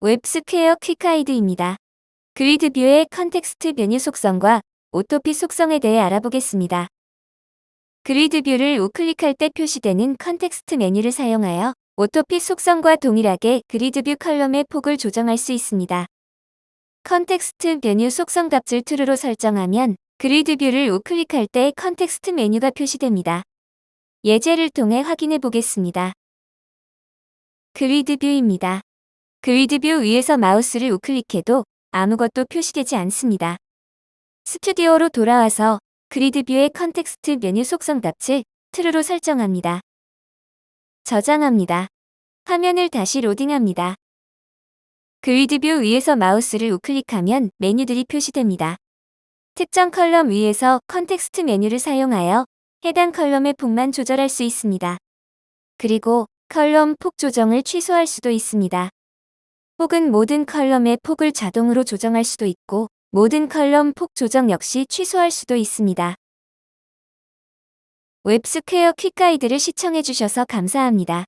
WebSquare quick guide입니다. GridView의 context 메뉴 속성과 autofit 속성에 대해 알아보겠습니다. GridView를 우클릭할 때 표시되는 context 메뉴를 사용하여 autofit 속성과 동일하게 GridView column의 폭을 조정할 수 있습니다. context 메뉴 속성 값을 true로 설정하면 GridView를 우클릭할 때 context 메뉴가 표시됩니다. 예제를 통해 확인해 보겠습니다. GridView입니다. GridView 위에서 마우스를 우클릭해도 아무것도 표시되지 않습니다. 스튜디오로 돌아와서 GridView의 context 메뉴 속성 값을 true로 설정합니다. 저장합니다. 화면을 다시 로딩합니다. GridView 위에서 마우스를 우클릭하면 메뉴들이 표시됩니다. 특정 column 위에서 context 메뉴를 사용하여 해당 column의 폭만 조절할 수 있습니다. 그리고 column 폭 조정을 취소할 수도 있습니다. 혹은 모든 column의 폭을 자동으로 조정할 수도 있고 모든 column 폭 조정 역시 취소할 수도 있습니다. 웹스퀘어 quick guide를 시청해주셔서 감사합니다.